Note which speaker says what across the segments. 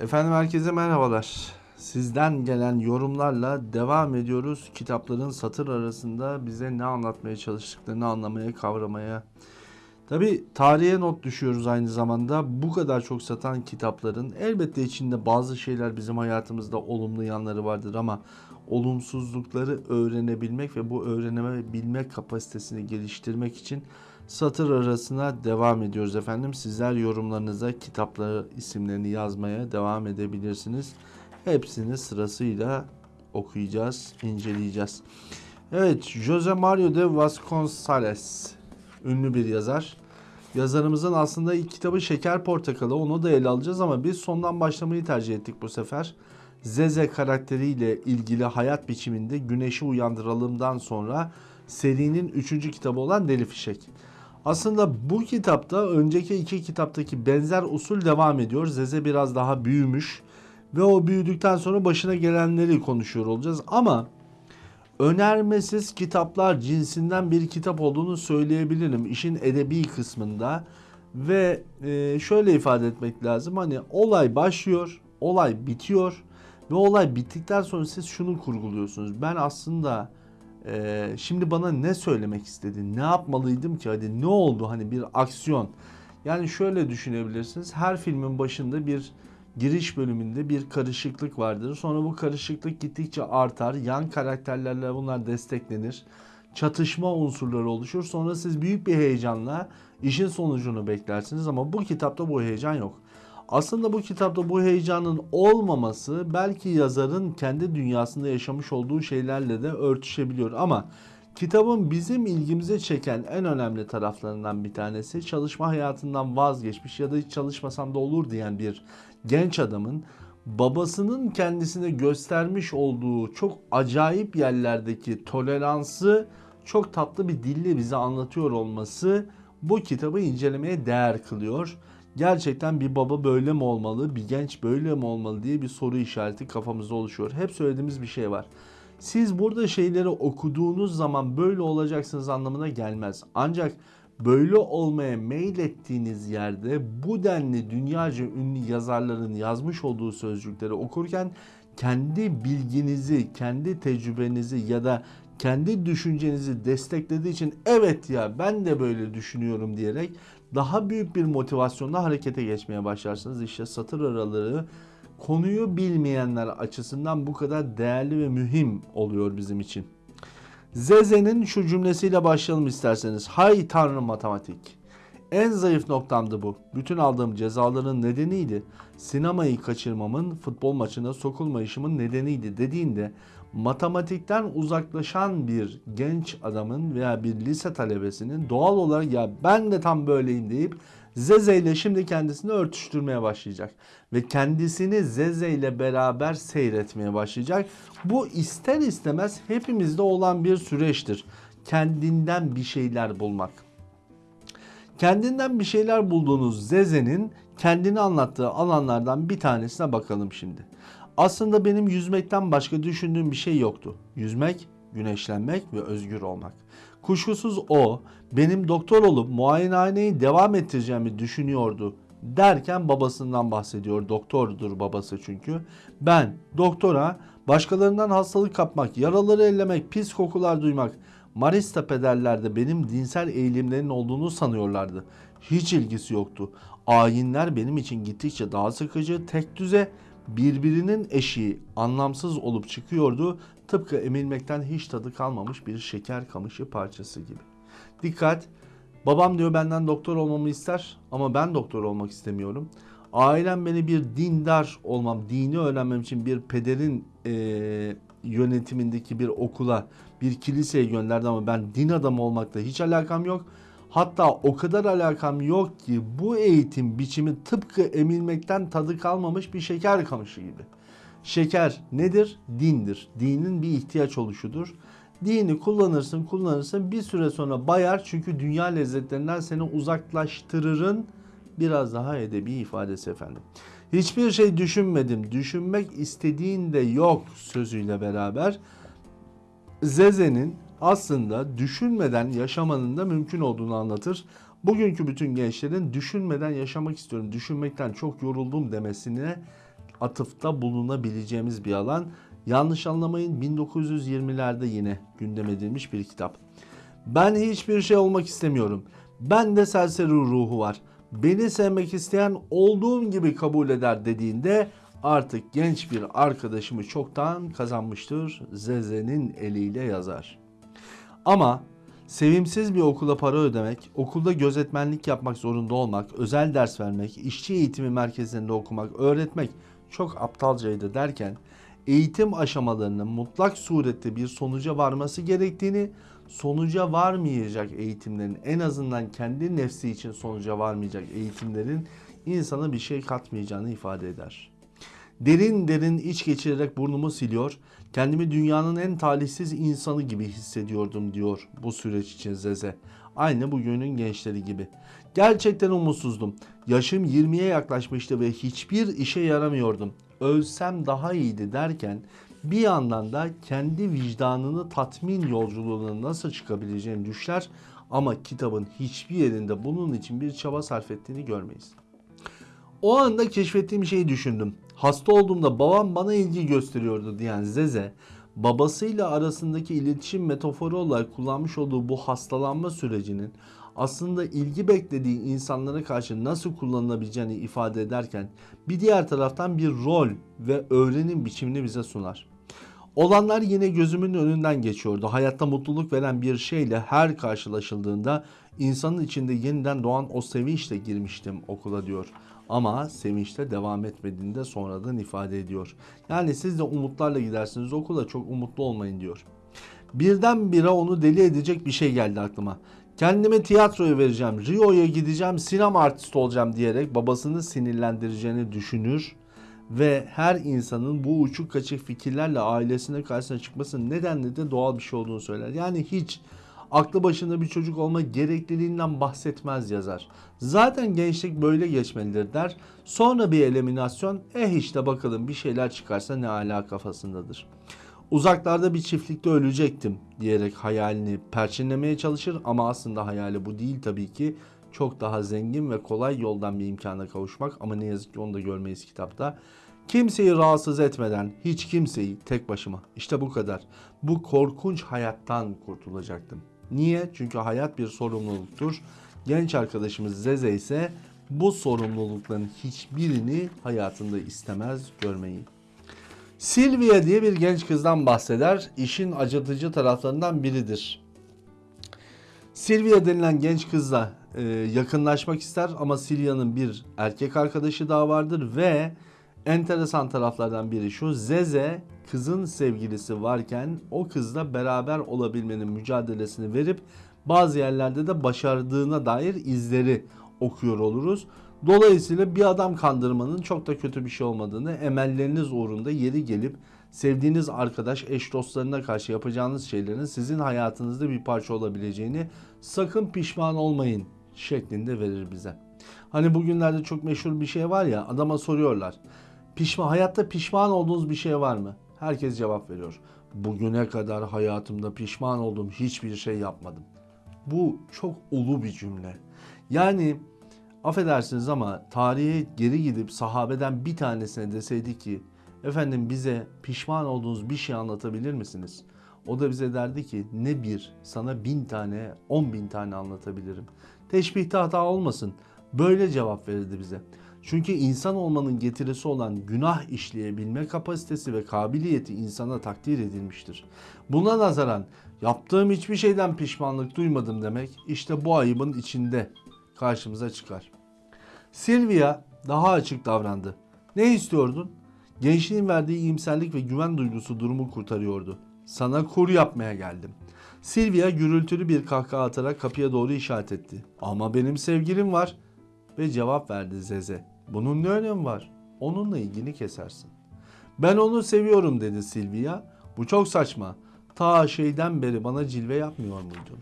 Speaker 1: Efendim herkese merhabalar. Sizden gelen yorumlarla devam ediyoruz. Kitapların satır arasında bize ne anlatmaya çalıştıklarını anlamaya, kavramaya. Tabi tarihe not düşüyoruz aynı zamanda. Bu kadar çok satan kitapların elbette içinde bazı şeyler bizim hayatımızda olumlu yanları vardır ama olumsuzlukları öğrenebilmek ve bu öğrenebilme kapasitesini geliştirmek için satır arasına devam ediyoruz efendim. Sizler yorumlarınıza kitapları isimlerini yazmaya devam edebilirsiniz. Hepsini sırasıyla okuyacağız, inceleyeceğiz. Evet, Jose Mario de Vasconcelos ünlü bir yazar. Yazarımızın aslında ilk kitabı Şeker Portakalı. Onu da ele alacağız ama biz sondan başlamayı tercih ettik bu sefer. Zeze karakteriyle ilgili hayat biçiminde Güneşi Uyandıralım'dan sonra serinin 3. kitabı olan Deli Fişek. Aslında bu kitapta önceki iki kitaptaki benzer usul devam ediyor. Zeze biraz daha büyümüş ve o büyüdükten sonra başına gelenleri konuşuyor olacağız. Ama önermesiz kitaplar cinsinden bir kitap olduğunu söyleyebilirim işin edebi kısmında. Ve e, şöyle ifade etmek lazım hani olay başlıyor, olay bitiyor ve olay bittikten sonra siz şunu kurguluyorsunuz. Ben aslında e, şimdi bana ne söylemek istedi, ne yapmalıydım ki hadi ne oldu hani bir aksiyon. Yani şöyle düşünebilirsiniz her filmin başında bir giriş bölümünde bir karışıklık vardır. Sonra bu karışıklık gittikçe artar. Yan karakterlerle bunlar desteklenir. Çatışma unsurları oluşur. Sonra siz büyük bir heyecanla işin sonucunu beklersiniz ama bu kitapta bu heyecan yok. Aslında bu kitapta bu heyecanın olmaması belki yazarın kendi dünyasında yaşamış olduğu şeylerle de örtüşebiliyor ama Kitabın bizim ilgimize çeken en önemli taraflarından bir tanesi çalışma hayatından vazgeçmiş ya da hiç çalışmasam da olur diyen bir genç adamın babasının kendisine göstermiş olduğu çok acayip yerlerdeki toleransı çok tatlı bir dille bize anlatıyor olması bu kitabı incelemeye değer kılıyor. Gerçekten bir baba böyle mi olmalı, bir genç böyle mi olmalı diye bir soru işareti kafamızda oluşuyor. Hep söylediğimiz bir şey var. Siz burada şeyleri okuduğunuz zaman böyle olacaksınız anlamına gelmez. Ancak böyle olmaya meylettiğiniz yerde bu denli dünyaca ünlü yazarların yazmış olduğu sözcükleri okurken kendi bilginizi, kendi tecrübenizi ya da kendi düşüncenizi desteklediği için evet ya ben de böyle düşünüyorum diyerek daha büyük bir motivasyonla harekete geçmeye başlarsınız. İşte satır araları konuyu bilmeyenler açısından bu kadar değerli ve mühim oluyor bizim için. Zeze'nin şu cümlesiyle başlayalım isterseniz. Hay tanrı matematik. En zayıf noktamdı bu. Bütün aldığım cezaların nedeniydi. Sinemayı kaçırmamın, futbol maçına sokulmayışımın nedeniydi dediğinde matematikten uzaklaşan bir genç adamın veya bir lise talebesinin doğal olarak ya ben de tam böyleyim deyip Zeze ile şimdi kendisini örtüştürmeye başlayacak. Ve kendisini Zeze ile beraber seyretmeye başlayacak. Bu ister istemez hepimizde olan bir süreçtir. Kendinden bir şeyler bulmak. Kendinden bir şeyler bulduğunuz Zeze'nin kendini anlattığı alanlardan bir tanesine bakalım şimdi. Aslında benim yüzmekten başka düşündüğüm bir şey yoktu. Yüzmek, güneşlenmek ve özgür olmak. Kuşkusuz o benim doktor olup muayenehaneyi devam ettireceğimi düşünüyordu derken babasından bahsediyor. Doktordur babası çünkü. Ben doktora başkalarından hastalık kapmak, yaraları ellemek, pis kokular duymak, Marista pederlerde benim dinsel eğilimlerin olduğunu sanıyorlardı. Hiç ilgisi yoktu. Ayinler benim için gittikçe daha sıkıcı, tek düze, birbirinin eşiği anlamsız olup çıkıyordu. Tıpkı emilmekten hiç tadı kalmamış bir şeker kamışı parçası gibi. Dikkat! Babam diyor benden doktor olmamı ister ama ben doktor olmak istemiyorum. Ailem beni bir dindar olmam, dini öğrenmem için bir pederin e, yönetimindeki bir okula, bir kiliseye gönderdi ama ben din adamı olmakla hiç alakam yok. Hatta o kadar alakam yok ki bu eğitim biçimi tıpkı emilmekten tadı kalmamış bir şeker kamışı gibi. Şeker nedir? Dindir. Dinin bir ihtiyaç oluşudur. Dini kullanırsın kullanırsın bir süre sonra bayar çünkü dünya lezzetlerinden seni uzaklaştırırın biraz daha edebi ifadesi efendim. Hiçbir şey düşünmedim. Düşünmek istediğinde yok sözüyle beraber Zeze'nin aslında düşünmeden yaşamanın da mümkün olduğunu anlatır. Bugünkü bütün gençlerin düşünmeden yaşamak istiyorum, düşünmekten çok yoruldum demesine atıfta bulunabileceğimiz bir alan. Yanlış anlamayın 1920'lerde yine gündem edilmiş bir kitap. Ben hiçbir şey olmak istemiyorum. Ben de serseri ruhu var. Beni sevmek isteyen olduğum gibi kabul eder dediğinde artık genç bir arkadaşımı çoktan kazanmıştır. Zeze'nin eliyle yazar. Ama sevimsiz bir okula para ödemek, okulda gözetmenlik yapmak zorunda olmak, özel ders vermek, işçi eğitimi merkezlerinde okumak, öğretmek çok aptalcaydı derken eğitim aşamalarının mutlak surette bir sonuca varması gerektiğini, sonuca varmayacak eğitimlerin en azından kendi nefsi için sonuca varmayacak eğitimlerin insana bir şey katmayacağını ifade eder. Derin derin iç geçirerek burnumu siliyor, kendimi dünyanın en talihsiz insanı gibi hissediyordum diyor bu süreç için Zeze. Aynı bugünün gençleri gibi. Gerçekten umutsuzdum. Yaşım 20'ye yaklaşmıştı ve hiçbir işe yaramıyordum. Ölsem daha iyiydi derken bir yandan da kendi vicdanını tatmin yolculuğuna nasıl çıkabileceğini düşler ama kitabın hiçbir yerinde bunun için bir çaba sarf ettiğini görmeyiz. O anda keşfettiğim şeyi düşündüm. Hasta olduğumda babam bana ilgi gösteriyordu diyen Zeze, babasıyla arasındaki iletişim metaforu olarak kullanmış olduğu bu hastalanma sürecinin aslında ilgi beklediği insanlara karşı nasıl kullanılabileceğini ifade ederken bir diğer taraftan bir rol ve öğrenim biçimini bize sunar. Olanlar yine gözümün önünden geçiyordu. Hayatta mutluluk veren bir şeyle her karşılaşıldığında insanın içinde yeniden doğan o sevinçle girmiştim okula diyor. Ama sevinçte devam etmediğini de sonradan ifade ediyor. Yani siz de umutlarla gidersiniz okula çok umutlu olmayın diyor. Birdenbire onu deli edecek bir şey geldi aklıma. Kendime tiyatroya vereceğim, Rio'ya gideceğim, sinema artisti olacağım diyerek babasını sinirlendireceğini düşünür ve her insanın bu uçuk kaçık fikirlerle ailesine karşısına çıkmasının nedenli de doğal bir şey olduğunu söyler. Yani hiç aklı başında bir çocuk olma gerekliliğinden bahsetmez yazar. Zaten gençlik böyle geçmelidir der. Sonra bir eliminasyon eh işte bakalım bir şeyler çıkarsa ne ala kafasındadır. Uzaklarda bir çiftlikte ölecektim diyerek hayalini perçinlemeye çalışır ama aslında hayali bu değil tabii ki. Çok daha zengin ve kolay yoldan bir imkana kavuşmak ama ne yazık ki onu da görmeyiz kitapta. Kimseyi rahatsız etmeden hiç kimseyi tek başıma işte bu kadar. Bu korkunç hayattan kurtulacaktım. Niye? Çünkü hayat bir sorumluluktur. Genç arkadaşımız Zeze ise bu sorumlulukların hiçbirini hayatında istemez görmeyi. Silvia diye bir genç kızdan bahseder. İşin acıtıcı taraflarından biridir. Silvia denilen genç kızla e, yakınlaşmak ister ama Silvia'nın bir erkek arkadaşı daha vardır ve enteresan taraflardan biri şu. Zeze kızın sevgilisi varken o kızla beraber olabilmenin mücadelesini verip bazı yerlerde de başardığına dair izleri okuyor oluruz. Dolayısıyla bir adam kandırmanın çok da kötü bir şey olmadığını, emelleriniz uğrunda yeri gelip sevdiğiniz arkadaş, eş dostlarına karşı yapacağınız şeylerin sizin hayatınızda bir parça olabileceğini sakın pişman olmayın şeklinde verir bize. Hani bugünlerde çok meşhur bir şey var ya adama soruyorlar. Pişman, hayatta pişman olduğunuz bir şey var mı? Herkes cevap veriyor. Bugüne kadar hayatımda pişman olduğum hiçbir şey yapmadım. Bu çok ulu bir cümle. Yani affedersiniz ama tarihe geri gidip sahabeden bir tanesine deseydi ki efendim bize pişman olduğunuz bir şey anlatabilir misiniz? O da bize derdi ki ne bir sana bin tane on bin tane anlatabilirim. Teşbihte hata olmasın. Böyle cevap verirdi bize. Çünkü insan olmanın getirisi olan günah işleyebilme kapasitesi ve kabiliyeti insana takdir edilmiştir. Buna nazaran yaptığım hiçbir şeyden pişmanlık duymadım demek işte bu ayıbın içinde karşımıza çıkar. Silvia daha açık davrandı. Ne istiyordun? Gençliğin verdiği iyimserlik ve güven duygusu durumu kurtarıyordu. Sana kur yapmaya geldim. Silvia gürültülü bir kahkaha atarak kapıya doğru işaret etti. Ama benim sevgilim var. Ve cevap verdi Zeze. Bunun ne önemi var? Onunla ilgini kesersin. Ben onu seviyorum dedi Silvia. Bu çok saçma. Ta şeyden beri bana cilve yapmıyor muydun?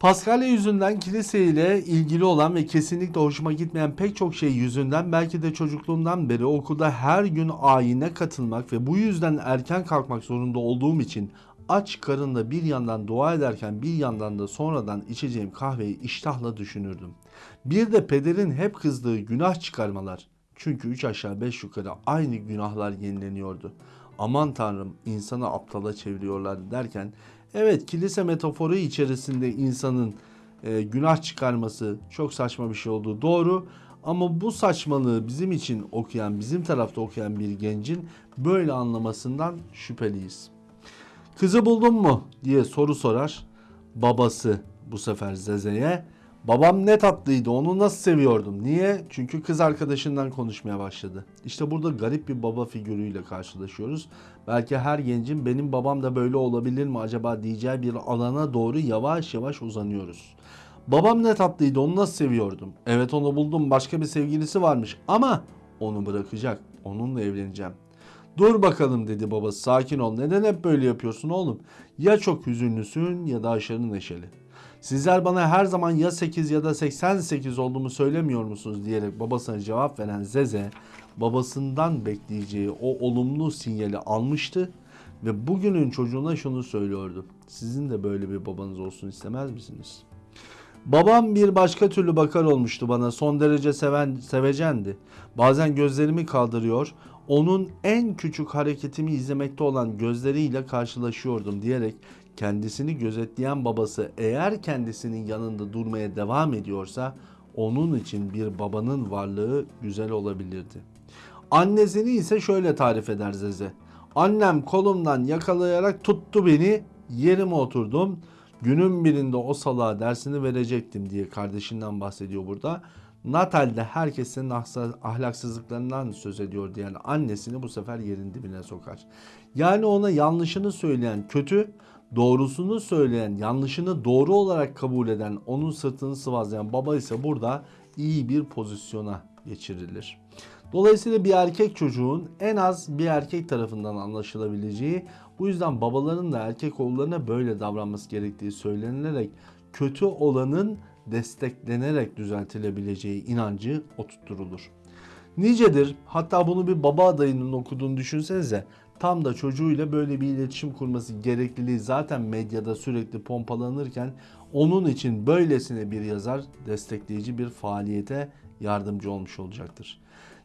Speaker 1: Paskalya yüzünden kilise ile ilgili olan ve kesinlikle hoşuma gitmeyen pek çok şey yüzünden belki de çocukluğumdan beri okulda her gün ayine katılmak ve bu yüzden erken kalkmak zorunda olduğum için aç karınla bir yandan dua ederken bir yandan da sonradan içeceğim kahveyi iştahla düşünürdüm. Bir de pederin hep kızdığı günah çıkarmalar. Çünkü üç aşağı beş yukarı aynı günahlar yenileniyordu. Aman tanrım insanı aptala çeviriyorlar derken evet kilise metaforu içerisinde insanın e, günah çıkarması çok saçma bir şey olduğu doğru. Ama bu saçmalığı bizim için okuyan, bizim tarafta okuyan bir gencin böyle anlamasından şüpheliyiz. Kızı buldun mu diye soru sorar. Babası bu sefer Zeze'ye. Babam ne tatlıydı onu nasıl seviyordum. Niye? Çünkü kız arkadaşından konuşmaya başladı. İşte burada garip bir baba figürüyle karşılaşıyoruz. Belki her gencin benim babam da böyle olabilir mi acaba diyeceği bir alana doğru yavaş yavaş uzanıyoruz. Babam ne tatlıydı onu nasıl seviyordum. Evet onu buldum başka bir sevgilisi varmış ama onu bırakacak. Onunla evleneceğim. Dur bakalım dedi babası sakin ol. Neden hep böyle yapıyorsun oğlum? Ya çok hüzünlüsün ya da aşırı neşeli. Sizler bana her zaman ya 8 ya da 88 olduğumu söylemiyor musunuz diyerek babasına cevap veren Zeze babasından bekleyeceği o olumlu sinyali almıştı ve bugünün çocuğuna şunu söylüyordu. Sizin de böyle bir babanız olsun istemez misiniz? Babam bir başka türlü bakar olmuştu bana. Son derece seven, sevecendi. Bazen gözlerimi kaldırıyor, onun en küçük hareketimi izlemekte olan gözleriyle karşılaşıyordum diyerek kendisini gözetleyen babası eğer kendisinin yanında durmaya devam ediyorsa onun için bir babanın varlığı güzel olabilirdi. Annesini ise şöyle tarif eder Zeze. Annem kolumdan yakalayarak tuttu beni, yerime oturdum. Günün birinde o salağa dersini verecektim diye kardeşinden bahsediyor burada. Natal'de herkes senin ahlaksızlıklarından söz ediyor diyen annesini bu sefer yerin dibine sokar. Yani ona yanlışını söyleyen kötü, doğrusunu söyleyen, yanlışını doğru olarak kabul eden, onun sırtını sıvazlayan baba ise burada iyi bir pozisyona geçirilir. Dolayısıyla bir erkek çocuğun en az bir erkek tarafından anlaşılabileceği, bu yüzden babaların da erkek oğullarına böyle davranması gerektiği söylenilerek kötü olanın desteklenerek düzeltilebileceği inancı oturtturulur. Nicedir hatta bunu bir baba adayının okuduğunu düşünsenize tam da çocuğuyla böyle bir iletişim kurması gerekliliği zaten medyada sürekli pompalanırken onun için böylesine bir yazar destekleyici bir faaliyete yardımcı olmuş olacaktır.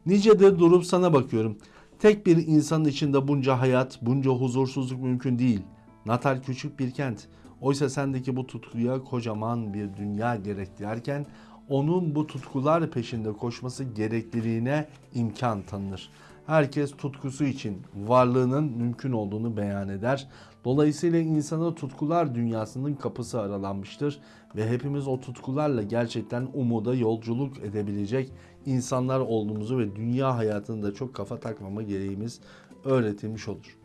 Speaker 1: Nicedir durup sana bakıyorum. Tek bir insanın içinde bunca hayat, bunca huzursuzluk mümkün değil. Natal küçük bir kent. Oysa sendeki bu tutkuya kocaman bir dünya gerek derken onun bu tutkular peşinde koşması gerekliliğine imkan tanınır. Herkes tutkusu için varlığının mümkün olduğunu beyan eder. Dolayısıyla insana tutkular dünyasının kapısı aralanmıştır ve hepimiz o tutkularla gerçekten umuda yolculuk edebilecek insanlar olduğumuzu ve dünya hayatında çok kafa takmama gereğimiz öğretilmiş olur.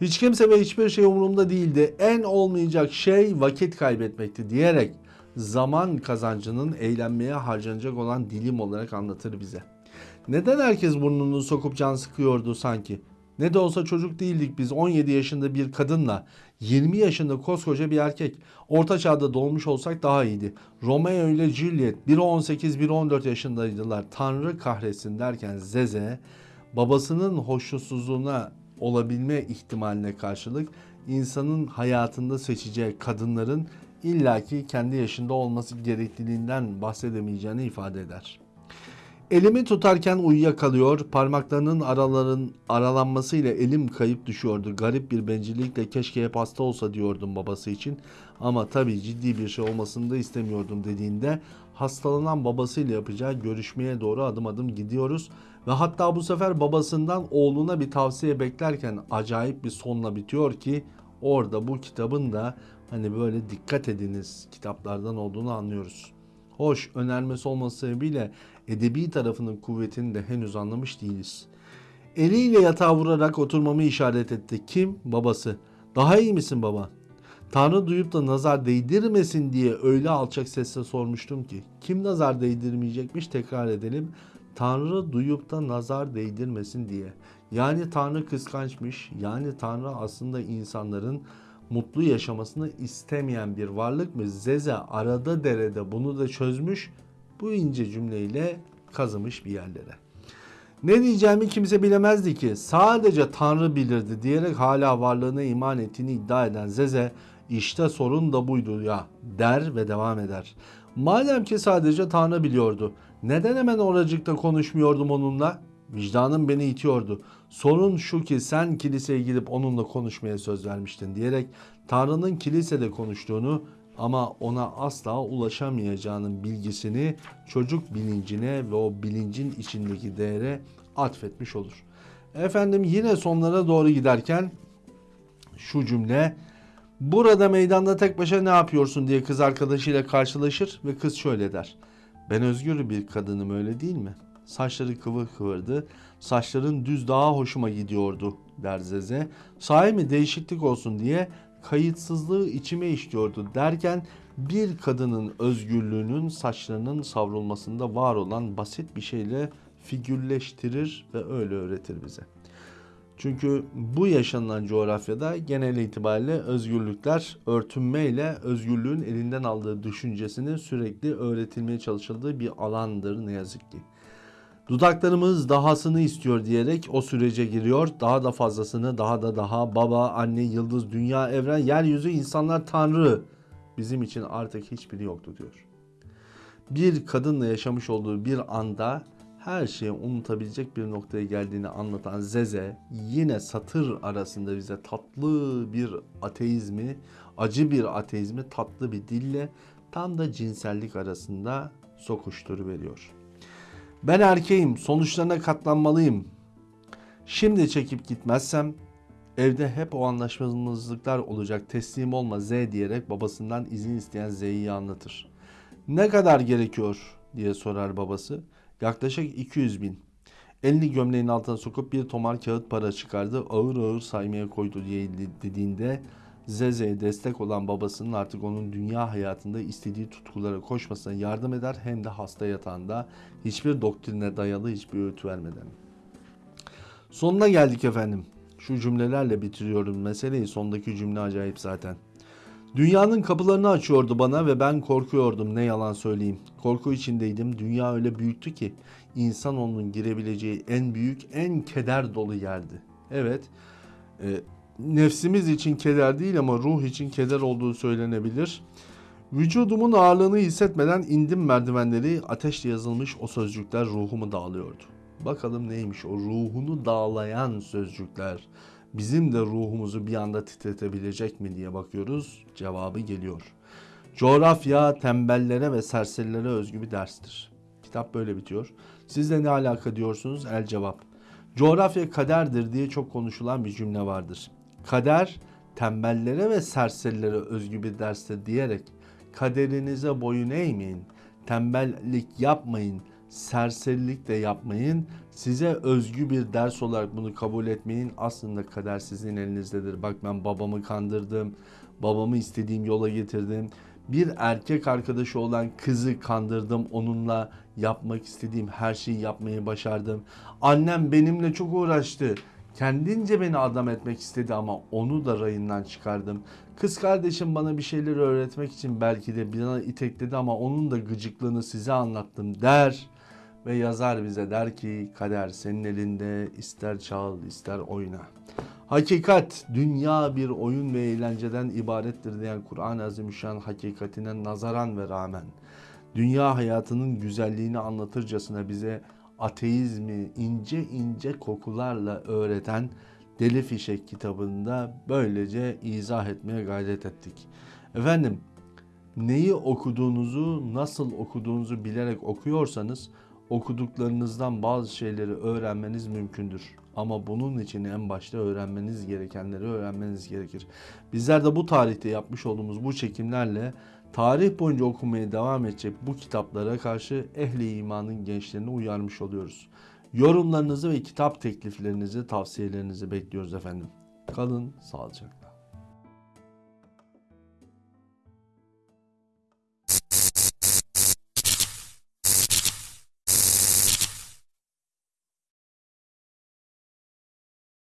Speaker 1: Hiç kimse ve hiçbir şey umurumda değildi. En olmayacak şey vakit kaybetmekti diyerek zaman kazancının eğlenmeye harcanacak olan dilim olarak anlatır bize. Neden herkes burnunu sokup can sıkıyordu sanki? Ne de olsa çocuk değildik biz 17 yaşında bir kadınla 20 yaşında koskoca bir erkek. Orta çağda doğmuş olsak daha iyiydi. Romeo ile Juliet biri 18 biri 14 yaşındaydılar. Tanrı kahretsin derken Zeze babasının hoşnutsuzluğuna olabilme ihtimaline karşılık insanın hayatında seçeceği kadınların illaki kendi yaşında olması gerekliliğinden bahsedemeyeceğini ifade eder. Elimi tutarken uyuyakalıyor, parmaklarının araların aralanmasıyla elim kayıp düşüyordu. Garip bir bencillikle keşke hep hasta olsa diyordum babası için. Ama tabii ciddi bir şey olmasını da istemiyordum dediğinde hastalanan babasıyla yapacağı görüşmeye doğru adım adım gidiyoruz. Ve hatta bu sefer babasından oğluna bir tavsiye beklerken acayip bir sonla bitiyor ki orada bu kitabın da hani böyle dikkat ediniz kitaplardan olduğunu anlıyoruz. Hoş önermesi olması sebebiyle edebi tarafının kuvvetini de henüz anlamış değiliz. Eliyle yatağa vurarak oturmamı işaret etti. Kim? Babası. Daha iyi misin baba? Tanrı duyup da nazar değdirmesin diye öyle alçak sesle sormuştum ki. Kim nazar değdirmeyecekmiş tekrar edelim. Tanrı duyup da nazar değdirmesin diye. Yani Tanrı kıskançmış. Yani Tanrı aslında insanların mutlu yaşamasını istemeyen bir varlık mı? Zeze arada derede bunu da çözmüş. Bu ince cümleyle kazımış bir yerlere. Ne diyeceğimi kimse bilemezdi ki. Sadece Tanrı bilirdi diyerek hala varlığına iman ettiğini iddia eden Zeze işte sorun da buydu ya der ve devam eder. Madem ki sadece Tanrı biliyordu Neden hemen oracıkta konuşmuyordum onunla? Vicdanım beni itiyordu. Sorun şu ki sen kiliseye gidip onunla konuşmaya söz vermiştin diyerek Tanrı'nın kilisede konuştuğunu ama ona asla ulaşamayacağının bilgisini çocuk bilincine ve o bilincin içindeki değere atfetmiş olur. Efendim yine sonlara doğru giderken şu cümle Burada meydanda tek başına ne yapıyorsun diye kız arkadaşıyla karşılaşır ve kız şöyle der. Ben özgür bir kadınım öyle değil mi? Saçları kıvır kıvırdı. Saçların düz daha hoşuma gidiyordu der Zeze. Sahi mi değişiklik olsun diye kayıtsızlığı içime işliyordu derken bir kadının özgürlüğünün saçlarının savrulmasında var olan basit bir şeyle figürleştirir ve öyle öğretir bize. Çünkü bu yaşanılan coğrafyada genel itibariyle özgürlükler örtünmeyle özgürlüğün elinden aldığı düşüncesini sürekli öğretilmeye çalışıldığı bir alandır ne yazık ki. Dudaklarımız dahasını istiyor diyerek o sürece giriyor. Daha da fazlasını, daha da daha baba, anne, yıldız, dünya, evren, yeryüzü, insanlar, tanrı bizim için artık hiçbiri yoktu diyor. Bir kadınla yaşamış olduğu bir anda her şeyi unutabilecek bir noktaya geldiğini anlatan Zeze yine satır arasında bize tatlı bir ateizmi, acı bir ateizmi tatlı bir dille tam da cinsellik arasında sokuşturu veriyor. Ben erkeğim, sonuçlarına katlanmalıyım. Şimdi çekip gitmezsem evde hep o anlaşmazlıklar olacak. Teslim olma Z diyerek babasından izin isteyen Z'yi anlatır. Ne kadar gerekiyor diye sorar babası. Yaklaşık 200 bin. Elini gömleğin altına sokup bir tomar kağıt para çıkardı. Ağır ağır saymaya koydu diye dediğinde Zeze'ye destek olan babasının artık onun dünya hayatında istediği tutkulara koşmasına yardım eder hem de hasta yatağında hiçbir doktrine dayalı hiçbir öğüt vermeden. Sonuna geldik efendim. Şu cümlelerle bitiriyorum meseleyi. Sondaki cümle acayip zaten. Dünyanın kapılarını açıyordu bana ve ben korkuyordum ne yalan söyleyeyim. Korku içindeydim. Dünya öyle büyüktü ki insan onun girebileceği en büyük, en keder dolu yerdi. Evet, e, nefsimiz için keder değil ama ruh için keder olduğu söylenebilir. Vücudumun ağırlığını hissetmeden indim merdivenleri ateşle yazılmış o sözcükler ruhumu dağılıyordu. Bakalım neymiş o ruhunu dağlayan sözcükler bizim de ruhumuzu bir anda titretebilecek mi diye bakıyoruz. Cevabı geliyor. Coğrafya tembellere ve serserilere özgü bir derstir. Kitap böyle bitiyor. Sizle ne alaka diyorsunuz? El cevap. Coğrafya kaderdir diye çok konuşulan bir cümle vardır. Kader tembellere ve serserilere özgü bir derstir diyerek kaderinize boyun eğmeyin, tembellik yapmayın, serserilik de yapmayın. Size özgü bir ders olarak bunu kabul etmeyin. Aslında kader sizin elinizdedir. Bak ben babamı kandırdım. Babamı istediğim yola getirdim. Bir erkek arkadaşı olan kızı kandırdım. Onunla yapmak istediğim her şeyi yapmayı başardım. Annem benimle çok uğraştı. Kendince beni adam etmek istedi ama onu da rayından çıkardım. Kız kardeşim bana bir şeyler öğretmek için belki de bana itekledi ama onun da gıcıklığını size anlattım der ve yazar bize der ki kader senin elinde ister çal ister oyna. Hakikat dünya bir oyun ve eğlenceden ibarettir diyen Kur'an-ı Azimüşşan hakikatine nazaran ve rağmen dünya hayatının güzelliğini anlatırcasına bize ateizmi ince ince kokularla öğreten Deli Fişek kitabında böylece izah etmeye gayret ettik. Efendim neyi okuduğunuzu, nasıl okuduğunuzu bilerek okuyorsanız okuduklarınızdan bazı şeyleri öğrenmeniz mümkündür. Ama bunun için en başta öğrenmeniz gerekenleri öğrenmeniz gerekir. Bizler de bu tarihte yapmış olduğumuz bu çekimlerle tarih boyunca okumaya devam edecek bu kitaplara karşı ehli imanın gençlerini uyarmış oluyoruz. Yorumlarınızı ve kitap tekliflerinizi, tavsiyelerinizi bekliyoruz efendim. Kalın sağlıcakla.